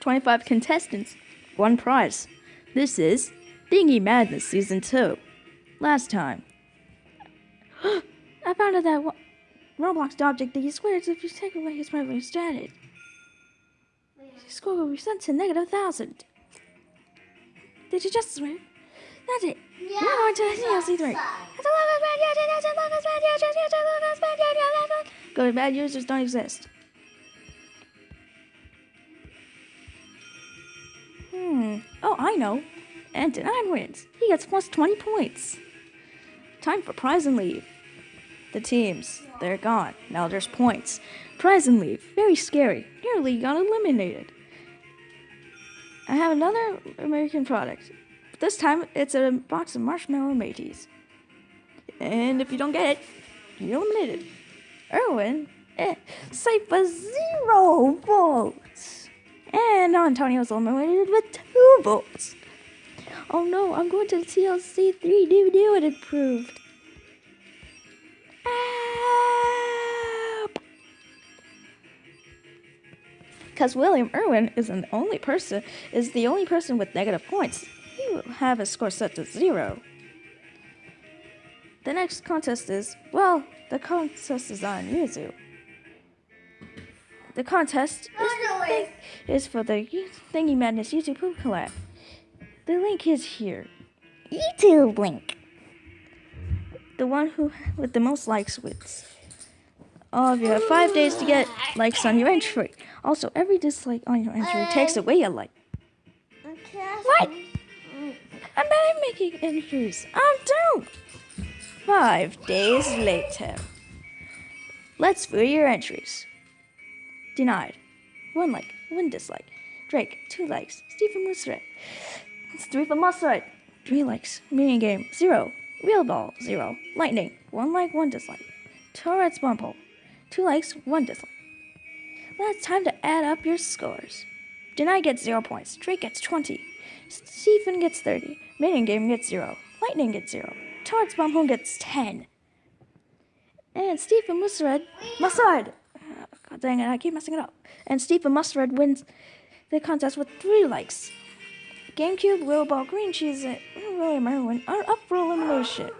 25 contestants, one prize. This is Thingy Madness Season 2. Last time. I found out that one- Roblox object that he squares if you take away his memory status. His score will be sent to negative 1,000. Did you just swear? That's it. Yeah. We're going to the DLC 3. Going bad users don't exist. Hmm. Oh, I know. And Denied wins. He gets plus 20 points. Time for prize and leave. The teams, they're gone. Now there's points. Prize and leave. Very scary. Nearly got eliminated. I have another American product. This time it's a box of marshmallow mateys. And if you don't get it, you're eliminated. Erwin, eh, safe for zero votes. And Antonio's eliminated with two votes. Oh no, I'm going to TLC 3 DVD when it approved. Because William Irwin is the only person is the only person with negative points. He will have his score set to zero. The next contest is well, the contest is on Yuzu. The contest is, is for the Thingy Madness YouTube Poop Collab. The link is here. YouTube link. The one who with the most likes wins. All of you have five days to get likes on your entry. Also, every dislike on your entry takes away a like. What? I'm not making entries. Um, I'm done. Five days later. Let's view your entries. Denied. One like, one dislike. Drake, two likes. Stephen Musret. Stephen Musret. Three likes. Mini game, zero. Real ball, zero. Lightning, one like, one dislike. Tourette's Bumble, two likes, one dislike. Well, it's time to add up your scores. Deny gets zero points. Drake gets 20. Stephen gets 30. Minion Game gets zero. Lightning gets zero. Tourette's Bumble gets 10. And Stephen Musred, Musred, God dang it, I keep messing it up. And Stephen Mustard wins the contest with three likes. GameCube, Little Ball, Green Cheese, and William Irwin are up for elimination.